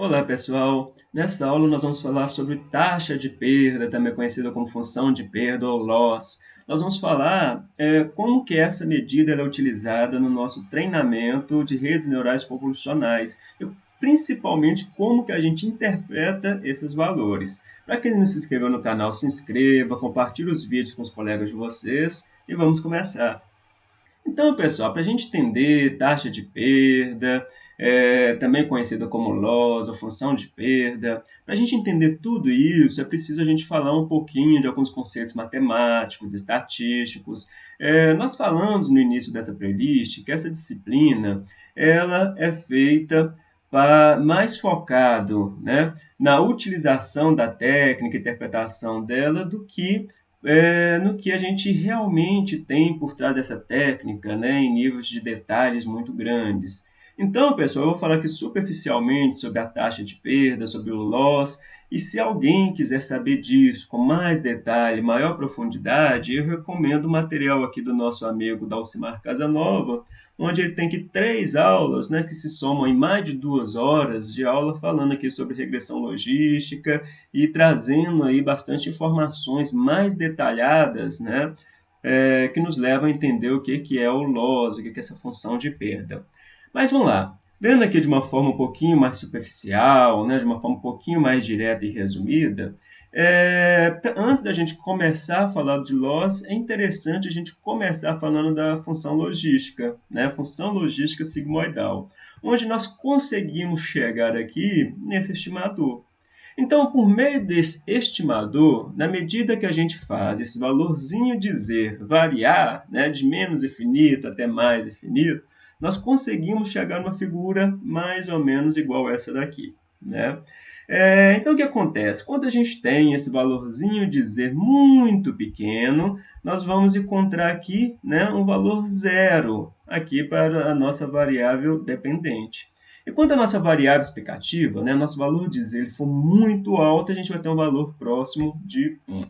Olá pessoal, nesta aula nós vamos falar sobre taxa de perda, também conhecida como função de perda ou loss. Nós vamos falar é, como que essa medida é utilizada no nosso treinamento de redes neurais convolucionais e principalmente como que a gente interpreta esses valores. Para quem não se inscreveu no canal, se inscreva, compartilhe os vídeos com os colegas de vocês e vamos começar. Então, pessoal, para a gente entender taxa de perda, é, também conhecida como loss função de perda. Para a gente entender tudo isso, é preciso a gente falar um pouquinho de alguns conceitos matemáticos, estatísticos. É, nós falamos no início dessa playlist que essa disciplina ela é feita mais focado né, na utilização da técnica, interpretação dela, do que é, no que a gente realmente tem por trás dessa técnica, né, em níveis de detalhes muito grandes. Então, pessoal, eu vou falar aqui superficialmente sobre a taxa de perda, sobre o loss, e se alguém quiser saber disso com mais detalhe, maior profundidade, eu recomendo o material aqui do nosso amigo Dalcimar Casanova, onde ele tem aqui três aulas, né, que se somam em mais de duas horas de aula falando aqui sobre regressão logística e trazendo aí bastante informações mais detalhadas, né, é, que nos levam a entender o que, que é o loss, o que, que é essa função de perda. Mas vamos lá. Vendo aqui de uma forma um pouquinho mais superficial, né, de uma forma um pouquinho mais direta e resumida, é, antes da gente começar a falar de loss, é interessante a gente começar falando da função logística, né, função logística sigmoidal, onde nós conseguimos chegar aqui nesse estimador. Então, por meio desse estimador, na medida que a gente faz esse valorzinho z variar, né, de menos infinito até mais infinito, nós conseguimos chegar numa figura mais ou menos igual a essa daqui. Né? É, então, o que acontece? Quando a gente tem esse valorzinho de z muito pequeno, nós vamos encontrar aqui né, um valor zero aqui para a nossa variável dependente. E quando a nossa variável explicativa, né, nosso valor de z ele for muito alto, a gente vai ter um valor próximo de 1.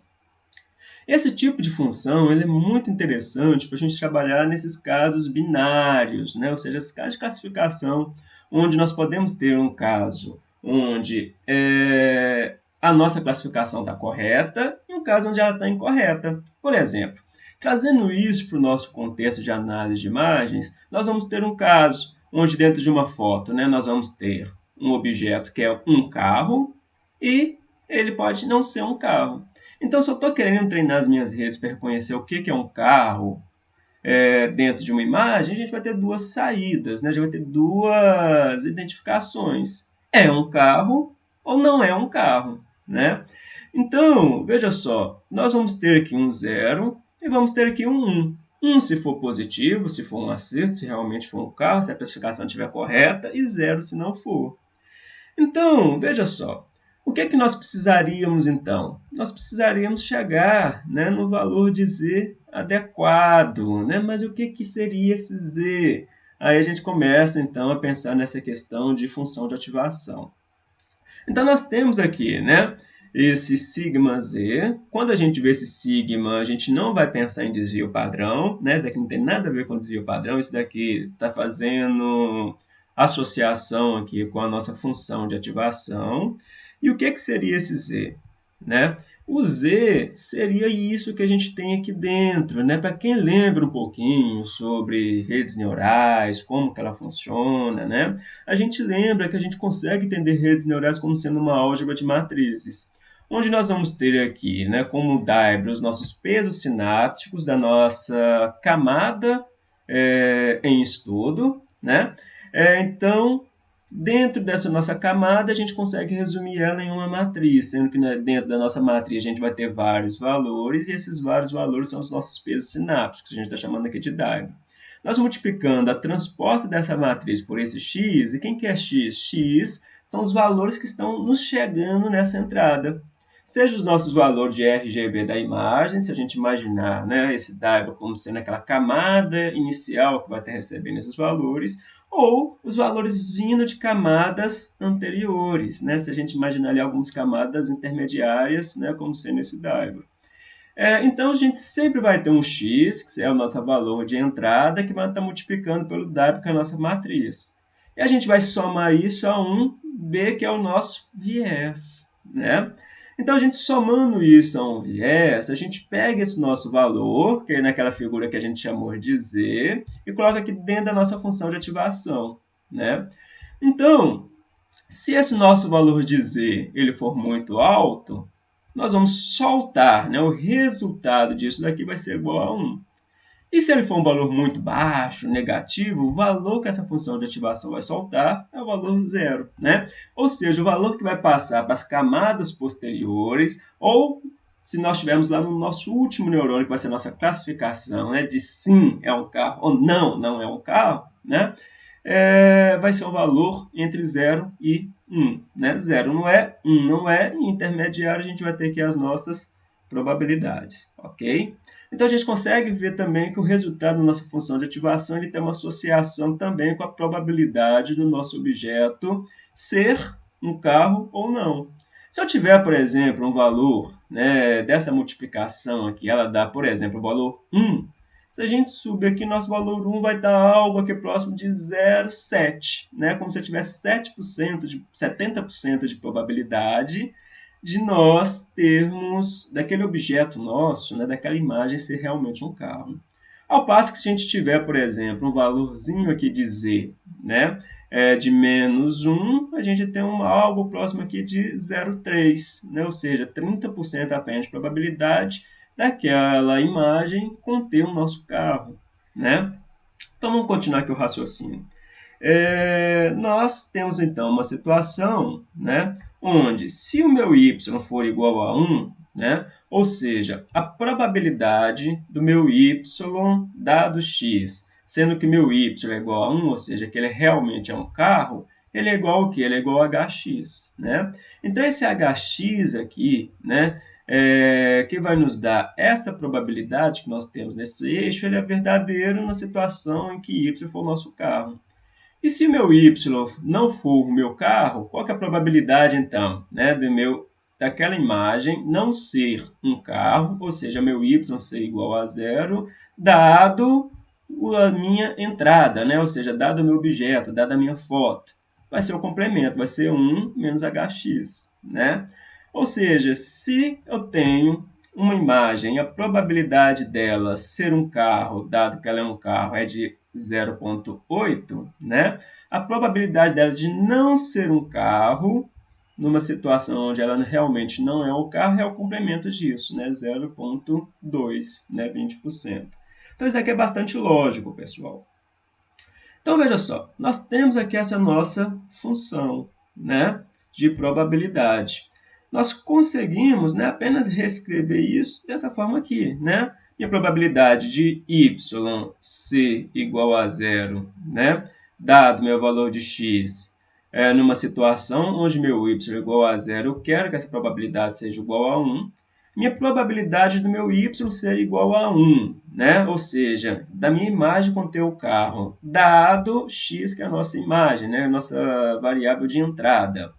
Esse tipo de função ele é muito interessante para a gente trabalhar nesses casos binários, né? ou seja, esses casos de classificação, onde nós podemos ter um caso onde é, a nossa classificação está correta e um caso onde ela está incorreta. Por exemplo, trazendo isso para o nosso contexto de análise de imagens, nós vamos ter um caso onde dentro de uma foto né, nós vamos ter um objeto que é um carro e ele pode não ser um carro. Então, se eu estou querendo treinar as minhas redes para reconhecer o que, que é um carro é, dentro de uma imagem, a gente vai ter duas saídas, né? a gente vai ter duas identificações. É um carro ou não é um carro. Né? Então, veja só, nós vamos ter aqui um zero e vamos ter aqui um 1. 1 se for positivo, se for um acerto, se realmente for um carro, se a classificação estiver correta, e 0 se não for. Então, veja só, o que é que nós precisaríamos então? Nós precisaríamos chegar né, no valor de z adequado, né? mas o que, que seria esse z? Aí a gente começa então a pensar nessa questão de função de ativação. Então nós temos aqui né, esse sigma z. Quando a gente vê esse sigma, a gente não vai pensar em desvio padrão. Né? Isso daqui não tem nada a ver com desvio padrão, isso daqui está fazendo associação aqui com a nossa função de ativação. E o que, que seria esse Z? Né? O Z seria isso que a gente tem aqui dentro. Né? Para quem lembra um pouquinho sobre redes neurais, como que ela funciona, né? a gente lembra que a gente consegue entender redes neurais como sendo uma álgebra de matrizes. Onde nós vamos ter aqui, né, como Dybra, os nossos pesos sinápticos da nossa camada é, em estudo. Né? É, então, Dentro dessa nossa camada, a gente consegue resumir ela em uma matriz, sendo que né, dentro da nossa matriz a gente vai ter vários valores, e esses vários valores são os nossos pesos sinápticos, que a gente está chamando aqui de diagrama. Nós multiplicando a transposta dessa matriz por esse x, e quem que é x? x são os valores que estão nos chegando nessa entrada. Seja os nossos valores de RGB da imagem, se a gente imaginar né, esse diagrama como sendo aquela camada inicial que vai estar recebendo esses valores, ou os valores vindo de camadas anteriores, né? se a gente imaginar ali algumas camadas intermediárias, né? como sendo esse diagrama. É, então, a gente sempre vai ter um x, que é o nosso valor de entrada, que vai estar multiplicando pelo w, que é a nossa matriz. E a gente vai somar isso a um B, que é o nosso viés. Né? Então, a gente somando isso a um viés, a gente pega esse nosso valor, que é naquela figura que a gente chamou de Z, e coloca aqui dentro da nossa função de ativação. Né? Então, se esse nosso valor de Z ele for muito alto, nós vamos soltar, né? o resultado disso daqui vai ser igual a 1. E se ele for um valor muito baixo, negativo, o valor que essa função de ativação vai soltar é o valor zero. Né? Ou seja, o valor que vai passar para as camadas posteriores, ou se nós estivermos lá no nosso último neurônio, que vai ser a nossa classificação né, de sim é um carro ou não, não é um carro, né? É, vai ser um valor entre 0 e 1. Né? 0 não é, 1 não é, e intermediário a gente vai ter aqui as nossas probabilidades. ok? Então, a gente consegue ver também que o resultado da nossa função de ativação ele tem uma associação também com a probabilidade do nosso objeto ser um carro ou não. Se eu tiver, por exemplo, um valor né, dessa multiplicação aqui, ela dá, por exemplo, o valor 1, se a gente subir aqui, nosso valor 1 vai dar algo aqui próximo de 0,7, né? como se eu tivesse 7% de, 70% de probabilidade de nós termos, daquele objeto nosso, né, daquela imagem ser realmente um carro. Ao passo que se a gente tiver, por exemplo, um valorzinho aqui de z, né, é, de menos 1, a gente tem um, algo próximo aqui de 0,3, né, ou seja, 30% apenas de probabilidade daquela imagem conter o nosso carro. Né? Então vamos continuar aqui o raciocínio. É, nós temos então uma situação né, onde se o meu y for igual a 1, né, ou seja, a probabilidade do meu y dado x, sendo que meu y é igual a 1, ou seja, que ele realmente é um carro, ele é igual ao que? Ele é igual a hx. Né? Então, esse hx aqui, né, é, que vai nos dar essa probabilidade que nós temos nesse eixo, ele é verdadeiro na situação em que y for o nosso carro. E se meu y não for o meu carro, qual é a probabilidade, então, né, do meu, daquela imagem não ser um carro, ou seja, meu y ser igual a zero, dado a minha entrada, né, ou seja, dado o meu objeto, dado a minha foto. Vai ser o complemento, vai ser 1 menos hx. Né? Ou seja, se eu tenho uma imagem, a probabilidade dela ser um carro, dado que ela é um carro, é de 0,8, né? A probabilidade dela de não ser um carro, numa situação onde ela realmente não é um carro, é o complemento disso, né? 0,2, né? 20%. Então, isso aqui é bastante lógico, pessoal. Então, veja só, nós temos aqui essa nossa função, né? De probabilidade. Nós conseguimos né, apenas reescrever isso dessa forma aqui, né? E a probabilidade de y ser igual a zero, né? dado meu valor de x, é, numa situação onde meu y é igual a zero, eu quero que essa probabilidade seja igual a 1. Minha probabilidade do meu y ser igual a 1, né? ou seja, da minha imagem conter o carro, dado x, que é a nossa imagem, né? a nossa variável de entrada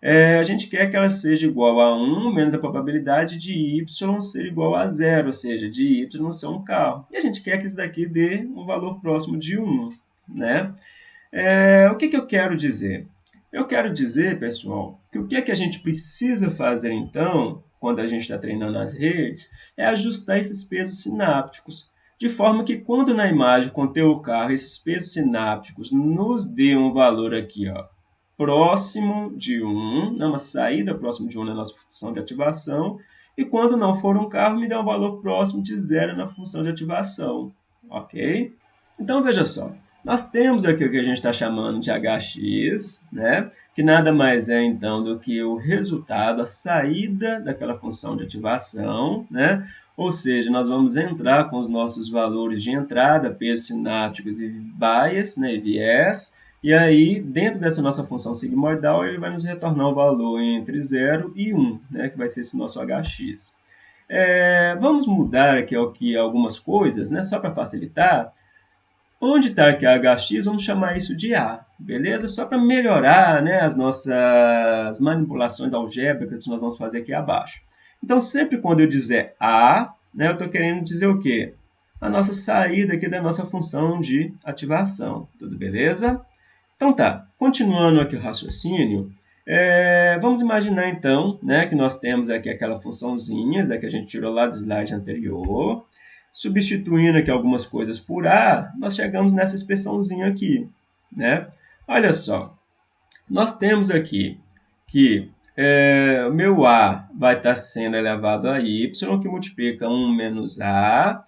é, a gente quer que ela seja igual a 1 menos a probabilidade de y ser igual a zero, ou seja, de y ser um carro. E a gente quer que isso daqui dê um valor próximo de 1. Né? É, o que, que eu quero dizer? Eu quero dizer, pessoal, que o que, é que a gente precisa fazer, então, quando a gente está treinando as redes, é ajustar esses pesos sinápticos, de forma que quando na imagem conter o carro, esses pesos sinápticos nos dê um valor aqui, ó, próximo de 1, né, uma saída próximo de 1 na nossa função de ativação, e quando não for um carro, me dá um valor próximo de zero na função de ativação. Ok? Então, veja só. Nós temos aqui o que a gente está chamando de hx, né? que nada mais é, então, do que o resultado, a saída daquela função de ativação, né? Ou seja, nós vamos entrar com os nossos valores de entrada, pesos sinápticos e bias, né? viés, e aí, dentro dessa nossa função sigmoidal, ele vai nos retornar o um valor entre 0 e 1, né, que vai ser esse nosso hx. É, vamos mudar aqui, aqui algumas coisas, né, só para facilitar. Onde está aqui hx, vamos chamar isso de a, beleza? Só para melhorar né, as nossas manipulações algébricas que nós vamos fazer aqui abaixo. Então, sempre quando eu dizer a, né, eu estou querendo dizer o quê? A nossa saída aqui da nossa função de ativação, tudo beleza? Então tá, continuando aqui o raciocínio, é, vamos imaginar então né, que nós temos aqui aquela funçãozinha né, que a gente tirou lá do slide anterior. Substituindo aqui algumas coisas por A, nós chegamos nessa expressãozinha aqui. Né? Olha só, nós temos aqui que é, meu A vai estar sendo elevado a Y, que multiplica 1 menos A,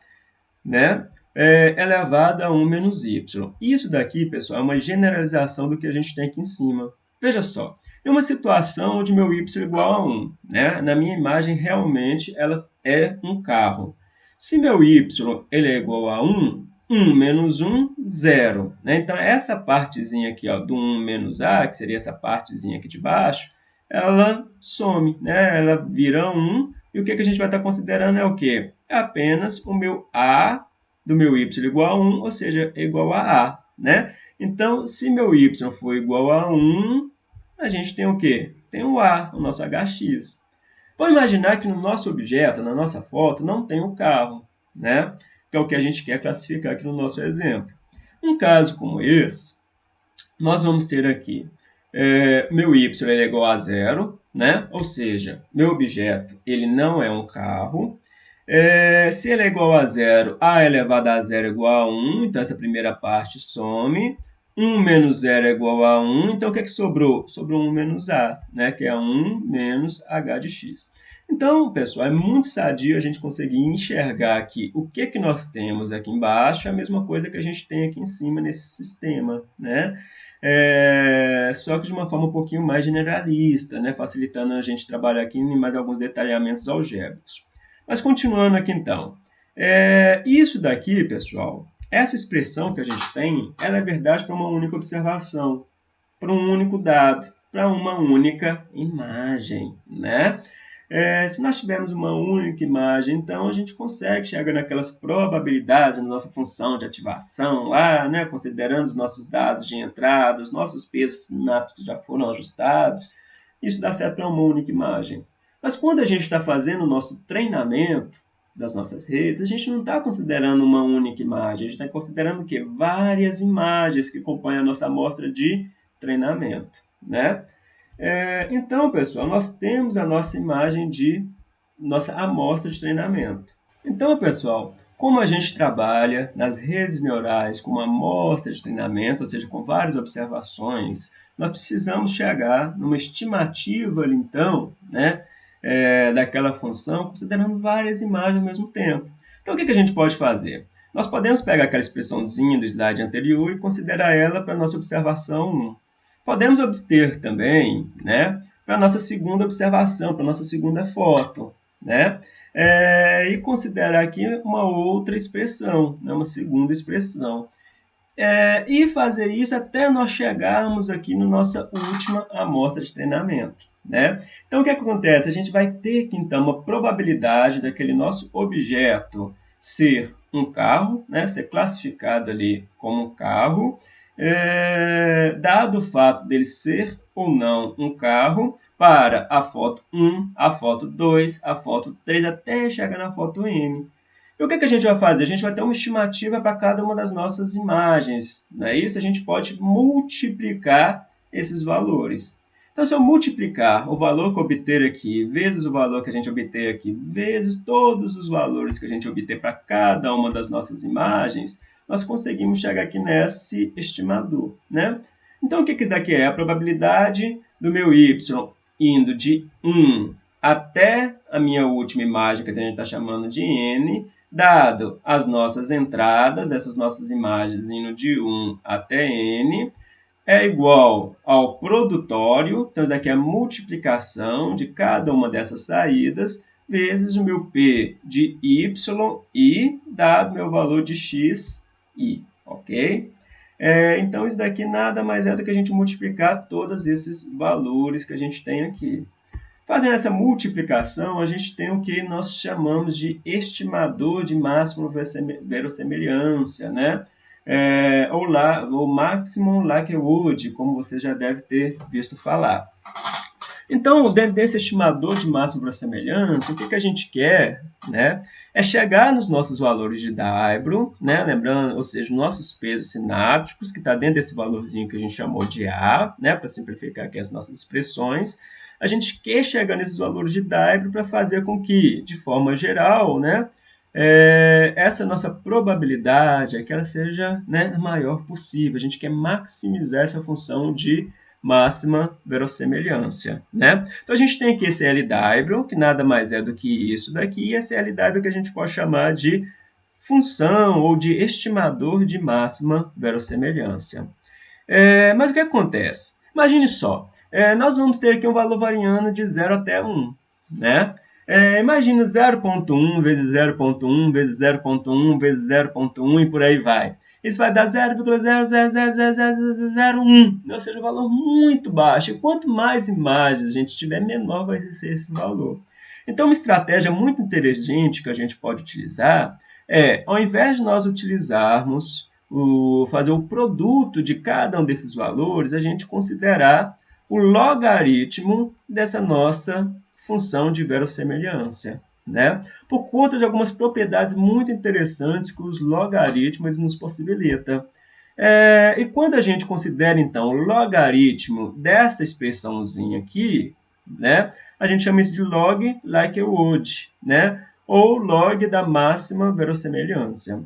né? É, elevado a 1 menos Y. Isso daqui, pessoal, é uma generalização do que a gente tem aqui em cima. Veja só, em uma situação onde meu y é igual a 1, né? na minha imagem, realmente, ela é um carro. Se meu y ele é igual a 1, 1 menos 1, 0. Né? Então, essa partezinha aqui ó, do 1 menos a, que seria essa partezinha aqui de baixo, ela some, né? ela vira 1. E o que, que a gente vai estar considerando é o quê? É apenas o meu a do meu y igual a 1, ou seja, igual a a. Né? Então, se meu y for igual a 1, a gente tem o quê? Tem o A, o nosso HX. Vamos imaginar que no nosso objeto, na nossa foto, não tem o carro, né? que é o que a gente quer classificar aqui no nosso exemplo. Um caso como esse, nós vamos ter aqui é, meu y é igual a zero, né? ou seja, meu objeto ele não é um carro. É, se ele é igual a zero, a elevado a zero é igual a 1, então essa primeira parte some. 1 menos 0 é igual a 1, então o que, é que sobrou? Sobrou 1 menos a, né? que é 1 menos h de x. Então, pessoal, é muito sadio a gente conseguir enxergar aqui o que, que nós temos aqui embaixo, é a mesma coisa que a gente tem aqui em cima nesse sistema, né? É, só que de uma forma um pouquinho mais generalista, né? facilitando a gente trabalhar aqui em mais alguns detalhamentos algébricos. Mas continuando aqui então, é, isso daqui, pessoal, essa expressão que a gente tem, ela é verdade para uma única observação, para um único dado, para uma única imagem, né? É, se nós tivermos uma única imagem, então a gente consegue chegar naquelas probabilidades na nossa função de ativação lá, né? considerando os nossos dados de entrada, os nossos pesos sinápticos já foram ajustados. Isso dá certo para uma única imagem. Mas quando a gente está fazendo o nosso treinamento, das nossas redes, a gente não está considerando uma única imagem, a gente está considerando o quê? Várias imagens que compõem a nossa amostra de treinamento, né? É, então, pessoal, nós temos a nossa imagem de nossa amostra de treinamento. Então, pessoal, como a gente trabalha nas redes neurais com uma amostra de treinamento, ou seja, com várias observações, nós precisamos chegar numa estimativa, então, né, é, daquela função, considerando várias imagens ao mesmo tempo. Então, o que, que a gente pode fazer? Nós podemos pegar aquela expressãozinha do slide anterior e considerar ela para a nossa observação 1. Podemos obter também né, para a nossa segunda observação, para a nossa segunda foto. Né? É, e considerar aqui uma outra expressão, né, uma segunda expressão. É, e fazer isso até nós chegarmos aqui na nossa última amostra de treinamento. Né? Então, o que acontece? A gente vai ter que, então, uma probabilidade daquele nosso objeto ser um carro, né? ser classificado ali como um carro, é, dado o fato dele ser ou não um carro, para a foto 1, a foto 2, a foto 3, até chegar na foto N. E o que, que a gente vai fazer? A gente vai ter uma estimativa para cada uma das nossas imagens. Não é isso? A gente pode multiplicar esses valores. Então, se eu multiplicar o valor que obter aqui vezes o valor que a gente obter aqui, vezes todos os valores que a gente obter para cada uma das nossas imagens, nós conseguimos chegar aqui nesse estimador. Né? Então, o que, que isso daqui é? A probabilidade do meu y indo de 1 até a minha última imagem, que a gente está chamando de n, dado as nossas entradas dessas nossas imagens indo de 1 até n, é igual ao produtório, então isso daqui é a multiplicação de cada uma dessas saídas, vezes o meu P de Y e dado meu valor de X I, ok? É, então isso daqui nada mais é do que a gente multiplicar todos esses valores que a gente tem aqui. Fazendo essa multiplicação, a gente tem o que nós chamamos de estimador de máxima verossemelhança, né? é, ou, lá, ou Maximum Likelihood, como você já deve ter visto falar. Então, dentro desse estimador de máxima para semelhança, o que, que a gente quer né, é chegar nos nossos valores de Dybro, né, lembrando, ou seja, nossos pesos sinápticos, que está dentro desse valorzinho que a gente chamou de A, né, para simplificar aqui as nossas expressões, a gente quer chegar nesses valores de Dybro para fazer com que, de forma geral, né, é, essa nossa probabilidade é que ela seja né, maior possível. A gente quer maximizar essa função de máxima verossemelhança. Né? Então, a gente tem aqui esse L Dybron, que nada mais é do que isso daqui, e esse L Dybron que a gente pode chamar de função ou de estimador de máxima verossemelhança. É, mas o que acontece? Imagine só, é, nós vamos ter aqui um valor variando de 0 até 1. Né? É, imagina 0.1 vezes 0.1 vezes 0.1 vezes 0.1 e por aí vai. Isso vai dar 0,0000001, ou seja, um valor muito baixo. E quanto mais imagens a gente tiver, menor vai ser esse valor. Então, uma estratégia muito inteligente que a gente pode utilizar é, ao invés de nós utilizarmos o, fazer o produto de cada um desses valores, a gente considerar o logaritmo dessa nossa função de verossemelhança. Né? Por conta de algumas propriedades muito interessantes que os logaritmos nos possibilitam. É, e quando a gente considera, então, o logaritmo dessa expressãozinha aqui, né, a gente chama isso de log likelihood, né, ou log da máxima verossemelhança.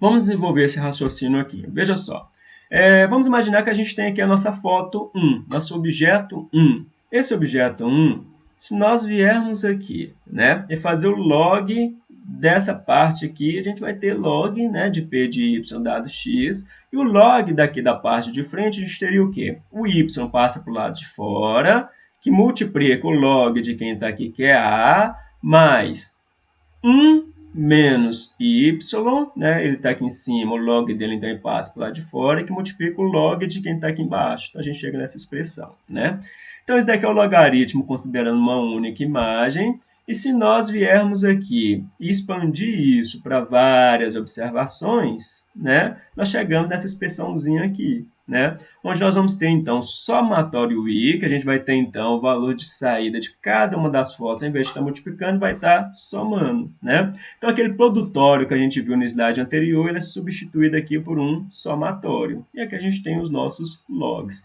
Vamos desenvolver esse raciocínio aqui. Veja só. É, vamos imaginar que a gente tem aqui a nossa foto 1, nosso objeto 1. Esse objeto 1 se nós viermos aqui né, e fazer o log dessa parte aqui, a gente vai ter log né, de p de y dado x, e o log daqui da parte de frente, a gente teria o quê? O y passa para o lado de fora, que multiplica o log de quem está aqui, que é a, mais 1 menos y, né? ele está aqui em cima, o log dele então passa para o lado de fora, e que multiplica o log de quem está aqui embaixo. Então, a gente chega nessa expressão. Né? Então, esse daqui é o logaritmo considerando uma única imagem. E se nós viermos aqui e expandir isso para várias observações, né, nós chegamos nessa expressãozinha aqui, né, onde nós vamos ter, então, somatório i, que a gente vai ter, então, o valor de saída de cada uma das fotos, ao invés de estar multiplicando, vai estar somando. Né? Então, aquele produtório que a gente viu no slide anterior, ele é substituído aqui por um somatório. E aqui a gente tem os nossos logs.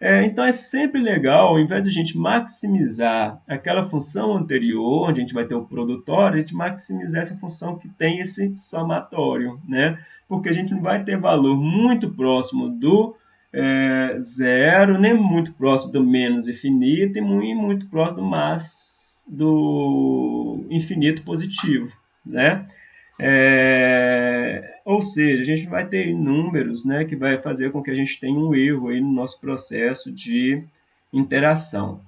É, então é sempre legal, ao invés de a gente maximizar aquela função anterior, onde a gente vai ter o produtório, a gente maximizar essa função que tem esse somatório, né? Porque a gente não vai ter valor muito próximo do é, zero, nem muito próximo do menos infinito, e muito próximo do, mais, do infinito positivo, né? É, ou seja, a gente vai ter números né, que vai fazer com que a gente tenha um erro aí no nosso processo de interação.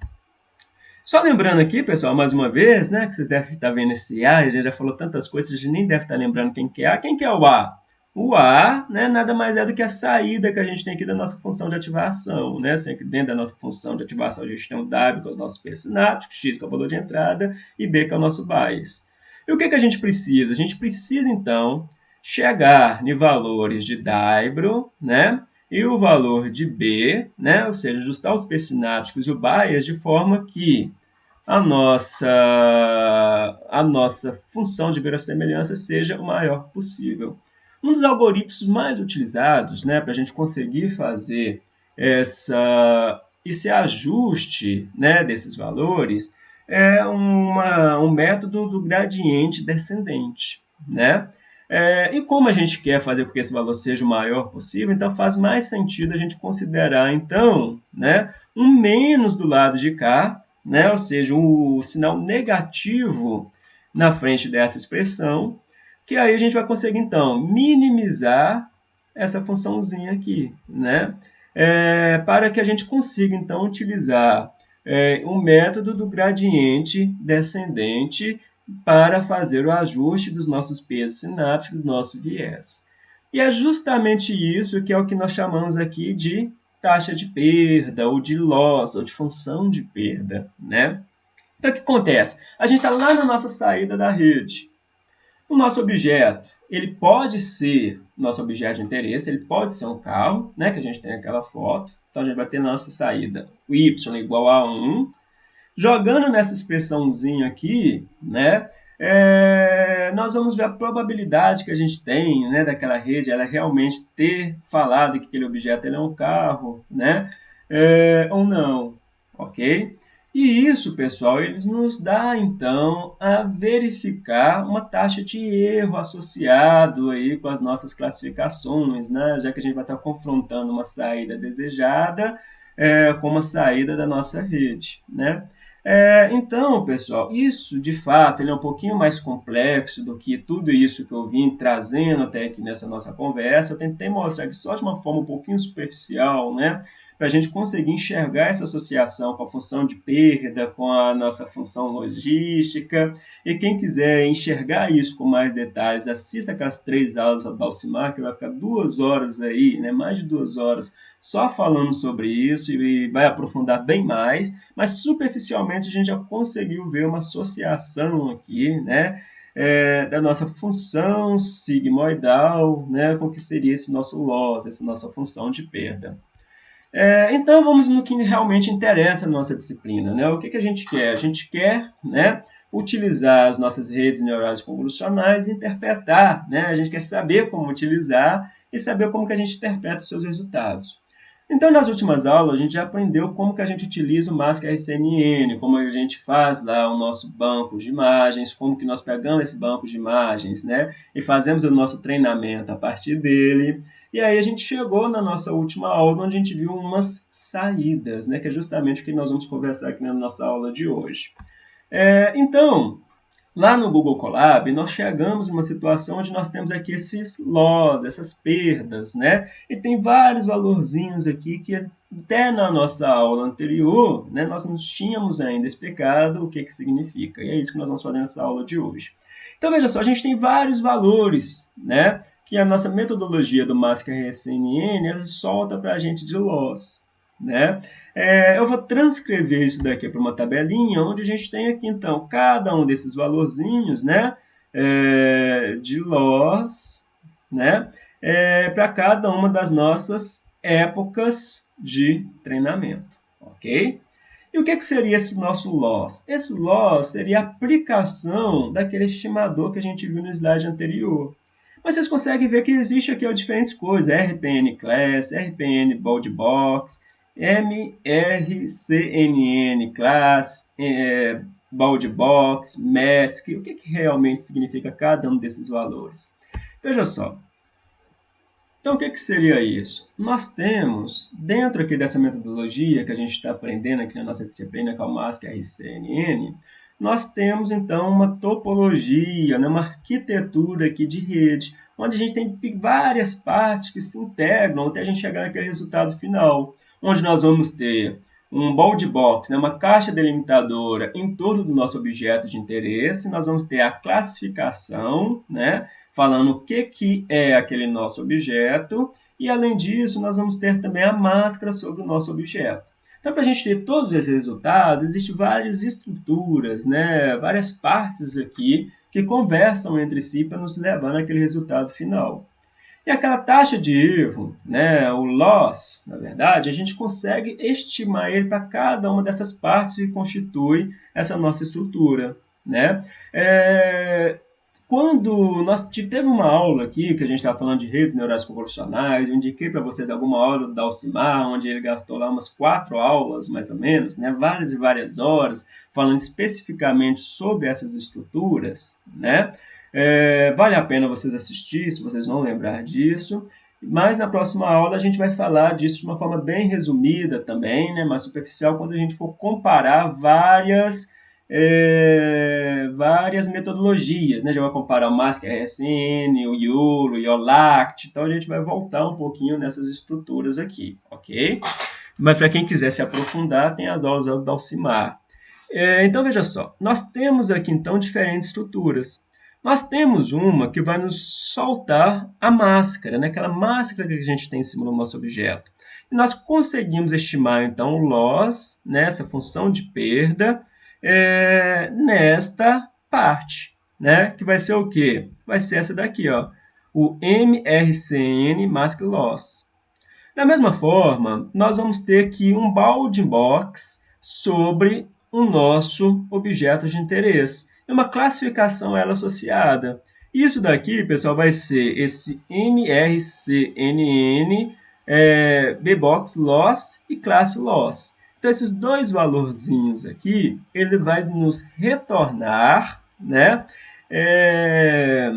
Só lembrando aqui, pessoal, mais uma vez, né, que vocês devem estar vendo esse A, a gente já falou tantas coisas, a gente nem deve estar lembrando quem que é A. Quem que é o A? O A né, nada mais é do que a saída que a gente tem aqui da nossa função de ativação. Né? Sempre dentro da nossa função de ativação, a gente tem o W, é os nossos P sinápticos, X, que é o valor de entrada, e B, que é o nosso bias. E o que, que a gente precisa? A gente precisa, então, chegar em valores de Dybro, né? E o valor de B, né? Ou seja, ajustar os P sinápticos e o bias de forma que a nossa, a nossa função de verossemelhança seja o maior possível. Um dos algoritmos mais utilizados né, para a gente conseguir fazer essa, esse ajuste né, desses valores é uma, um método do gradiente descendente. Né? É, e como a gente quer fazer com que esse valor seja o maior possível, então faz mais sentido a gente considerar, então, né, um menos do lado de cá, né, ou seja, o sinal negativo na frente dessa expressão, que aí a gente vai conseguir, então, minimizar essa funçãozinha aqui, né, é, para que a gente consiga, então, utilizar é, um método do gradiente descendente para fazer o ajuste dos nossos pesos sinápticos, do nosso viés. E é justamente isso que é o que nós chamamos aqui de taxa de perda, ou de loss, ou de função de perda. Né? Então, o que acontece? A gente está lá na nossa saída da rede. O nosso objeto, ele pode ser nosso objeto de interesse, ele pode ser um carro, né, que a gente tem aquela foto. Então, a gente vai ter nossa saída y igual a 1. Jogando nessa expressãozinha aqui, né, é, nós vamos ver a probabilidade que a gente tem né, daquela rede ela realmente ter falado que aquele objeto é um carro, né, é, ou não, ok? E isso, pessoal, eles nos dá então a verificar uma taxa de erro associado aí com as nossas classificações, né? já que a gente vai estar confrontando uma saída desejada é, com uma saída da nossa rede. Né? É, então, pessoal, isso de fato ele é um pouquinho mais complexo do que tudo isso que eu vim trazendo até aqui nessa nossa conversa. Eu tentei mostrar aqui só de uma forma um pouquinho superficial, né? Para a gente conseguir enxergar essa associação com a função de perda, com a nossa função logística. E quem quiser enxergar isso com mais detalhes, assista aquelas três aulas da Alcimar, que vai ficar duas horas aí, né, mais de duas horas, só falando sobre isso e vai aprofundar bem mais. Mas superficialmente a gente já conseguiu ver uma associação aqui, né? É, da nossa função sigmoidal, né, com que seria esse nosso loss, essa nossa função de perda. É, então vamos no que realmente interessa na nossa disciplina. Né? O que, que a gente quer? A gente quer né, utilizar as nossas redes neurais convolucionais e interpretar. Né? A gente quer saber como utilizar e saber como que a gente interpreta os seus resultados. Então, nas últimas aulas, a gente já aprendeu como que a gente utiliza o Mask RCNN, como a gente faz lá o nosso banco de imagens, como que nós pegamos esse banco de imagens, né? E fazemos o nosso treinamento a partir dele. E aí a gente chegou na nossa última aula, onde a gente viu umas saídas, né, que é justamente o que nós vamos conversar aqui na nossa aula de hoje. É, então, lá no Google Colab, nós chegamos em uma situação onde nós temos aqui esses loss, essas perdas, né? E tem vários valorzinhos aqui que até na nossa aula anterior, né, nós não tínhamos ainda explicado o que, que significa. E é isso que nós vamos fazer nessa aula de hoje. Então, veja só, a gente tem vários valores, né? Que a nossa metodologia do ela solta para a gente de loss. Né? É, eu vou transcrever isso daqui para uma tabelinha, onde a gente tem aqui, então, cada um desses valorzinhos né, é, de loss né, é, para cada uma das nossas épocas de treinamento. Ok? E o que, que seria esse nosso loss? Esse loss seria a aplicação daquele estimador que a gente viu no slide anterior. Mas vocês conseguem ver que existe aqui ó, diferentes coisas. RPN Class, RPN Bold Box, MRCNN Class, é, Bold Box, Mask. O que, que realmente significa cada um desses valores? Veja só. Então, o que, que seria isso? Nós temos, dentro aqui dessa metodologia que a gente está aprendendo aqui na nossa disciplina, que é o MASC RCNN, nós temos então uma topologia, né, uma arquitetura aqui de rede, onde a gente tem várias partes que se integram até a gente chegar naquele resultado final, onde nós vamos ter um bold box, né, uma caixa delimitadora em torno do nosso objeto de interesse, nós vamos ter a classificação, né, falando o que, que é aquele nosso objeto, e além disso, nós vamos ter também a máscara sobre o nosso objeto. Então, para a gente ter todos esses resultados, existem várias estruturas, né? várias partes aqui que conversam entre si para nos levar naquele resultado final. E aquela taxa de erro, né, o loss, na verdade, a gente consegue estimar ele para cada uma dessas partes que constitui essa nossa estrutura. Né? É, quando nós teve uma aula aqui, que a gente estava falando de redes neurais convolucionais, eu indiquei para vocês alguma aula do Dalcimar, onde ele gastou lá umas quatro aulas, mais ou menos, né, várias e várias horas, falando especificamente sobre essas estruturas. Né? É, vale a pena vocês assistir, se vocês não lembrar disso. Mas na próxima aula a gente vai falar disso de uma forma bem resumida também, né, mais superficial, quando a gente for comparar várias é, várias metodologias, né? Já vai comparar o MASC RSN, o YOLO, o YOLACT, então a gente vai voltar um pouquinho nessas estruturas aqui, ok? Mas para quem quiser se aprofundar, tem as aulas do Alcimar. É, então veja só, nós temos aqui então diferentes estruturas. Nós temos uma que vai nos soltar a máscara, né? aquela máscara que a gente tem em cima do nosso objeto. E nós conseguimos estimar então o loss, né? essa função de perda, é, nesta parte, né? que vai ser o quê? Vai ser essa daqui, ó, o MRCN Mask Loss. Da mesma forma, nós vamos ter aqui um bounding box sobre o nosso objeto de interesse. É uma classificação ela associada. Isso daqui, pessoal, vai ser esse MRCNN, é, Bbox Loss e classe Loss. Então, esses dois valorzinhos aqui, ele vai nos retornar né, é,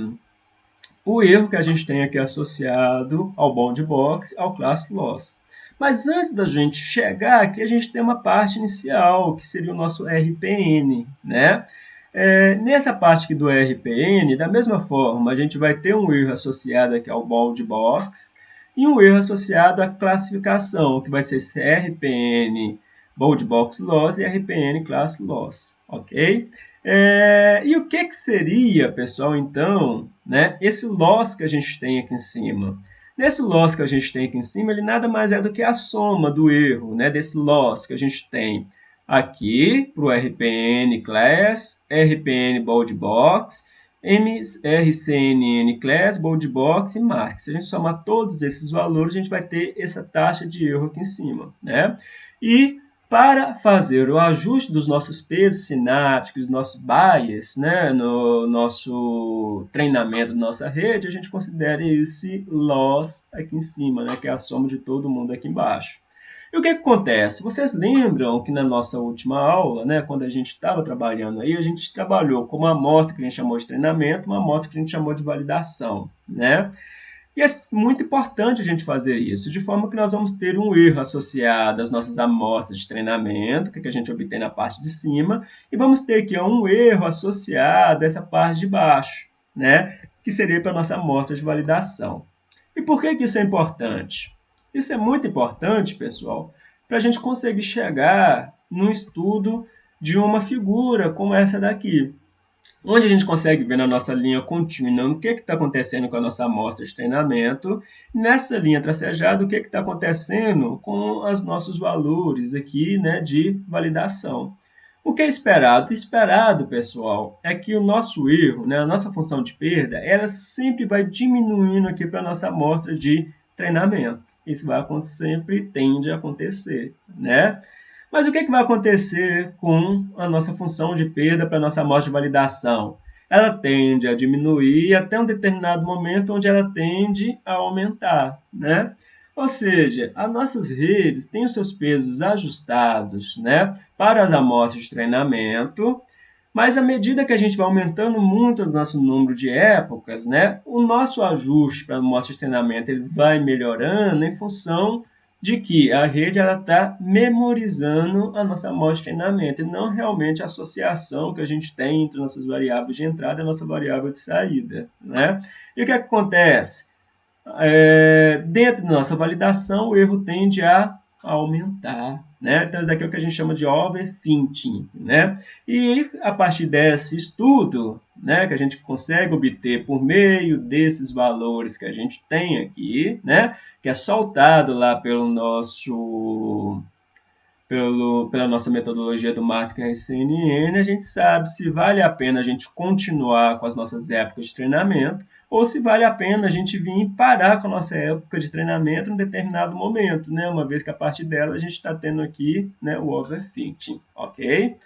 o erro que a gente tem aqui associado ao bound box, ao class loss. Mas antes da gente chegar aqui, a gente tem uma parte inicial, que seria o nosso RPN, né? É, nessa parte aqui do RPN, da mesma forma, a gente vai ter um erro associado aqui ao bound box e um erro associado à classificação, que vai ser RPN bold box loss e RPN class loss, ok? É, e o que, que seria, pessoal, então, né, esse loss que a gente tem aqui em cima? Nesse loss que a gente tem aqui em cima, ele nada mais é do que a soma do erro, né, desse loss que a gente tem aqui para o RPN Class, RPN Bold Box, MRCNN Class, Bold Box e Mask. Se a gente somar todos esses valores, a gente vai ter essa taxa de erro aqui em cima. Né? E para fazer o ajuste dos nossos pesos sinápticos, dos nossos bias, né, no nosso treinamento da nossa rede, a gente considera esse loss aqui em cima, né, que é a soma de todo mundo aqui embaixo. E o que, que acontece? Vocês lembram que na nossa última aula, né, quando a gente estava trabalhando aí, a gente trabalhou com uma amostra que a gente chamou de treinamento, uma amostra que a gente chamou de validação, né? E é muito importante a gente fazer isso, de forma que nós vamos ter um erro associado às nossas amostras de treinamento, que, é que a gente obtém na parte de cima, e vamos ter aqui um erro associado a essa parte de baixo, né? que seria para a nossa amostra de validação. E por que, que isso é importante? Isso é muito importante, pessoal, para a gente conseguir chegar no estudo de uma figura como essa daqui onde a gente consegue ver na nossa linha contínua o que está acontecendo com a nossa amostra de treinamento, nessa linha tracejada o que está acontecendo com os nossos valores aqui né, de validação. O que é esperado? Esperado, pessoal, é que o nosso erro, né, a nossa função de perda, ela sempre vai diminuindo aqui para a nossa amostra de treinamento. Isso vai sempre tende a acontecer, né? Mas o que, é que vai acontecer com a nossa função de perda para a nossa amostra de validação? Ela tende a diminuir até um determinado momento onde ela tende a aumentar, né? Ou seja, as nossas redes têm os seus pesos ajustados né, para as amostras de treinamento, mas à medida que a gente vai aumentando muito o nosso número de épocas, né, o nosso ajuste para a amostra de treinamento ele vai melhorando em função de que a rede está memorizando a nossa amostra de treinamento e não realmente a associação que a gente tem entre nossas variáveis de entrada e a nossa variável de saída. Né? E o que, é que acontece? É, dentro da nossa validação, o erro tende a aumentar. Né? Então, isso daqui é o que a gente chama de overthinking. Né? E a partir desse estudo, né, que a gente consegue obter por meio desses valores que a gente tem aqui, né, que é soltado lá pelo nosso pelo, pela nossa metodologia do Masker CNN, a gente sabe se vale a pena a gente continuar com as nossas épocas de treinamento ou se vale a pena a gente vir parar com a nossa época de treinamento em determinado momento, né? uma vez que a partir dela a gente está tendo aqui né, o overthinking, ok?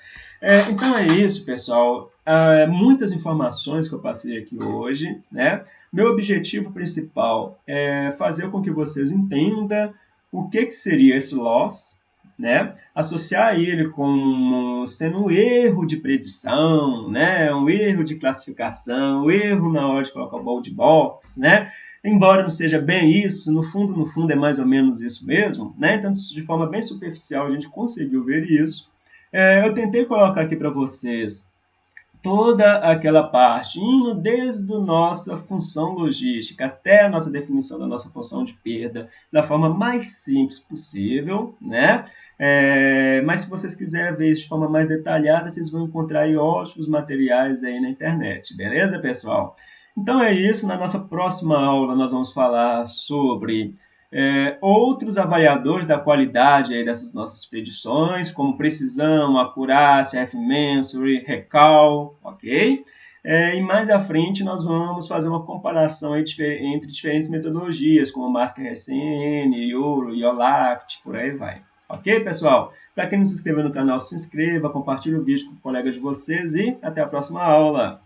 É, então é isso, pessoal. Ah, muitas informações que eu passei aqui hoje, né? Meu objetivo principal é fazer com que vocês entendam o que, que seria esse loss, né? Associar ele com sendo um erro de predição, né? Um erro de classificação, um erro na hora de colocar o bold box, né? Embora não seja bem isso, no fundo, no fundo é mais ou menos isso mesmo, né? Então, de forma bem superficial, a gente conseguiu ver isso. É, eu tentei colocar aqui para vocês toda aquela parte, indo desde a nossa função logística até a nossa definição da nossa função de perda, da forma mais simples possível, né? É, mas se vocês quiserem ver isso de forma mais detalhada, vocês vão encontrar ótimos materiais aí na internet, beleza, pessoal? Então é isso, na nossa próxima aula nós vamos falar sobre é, outros avaliadores da qualidade aí dessas nossas expedições, como precisão, acurácia, F-Mensure, Recall, ok? É, e mais à frente nós vamos fazer uma comparação entre diferentes metodologias, como Masker SN, Euro, IOLACT, por aí vai. Ok, pessoal? Para quem não se inscreveu no canal, se inscreva, compartilhe o vídeo com colegas de vocês e até a próxima aula!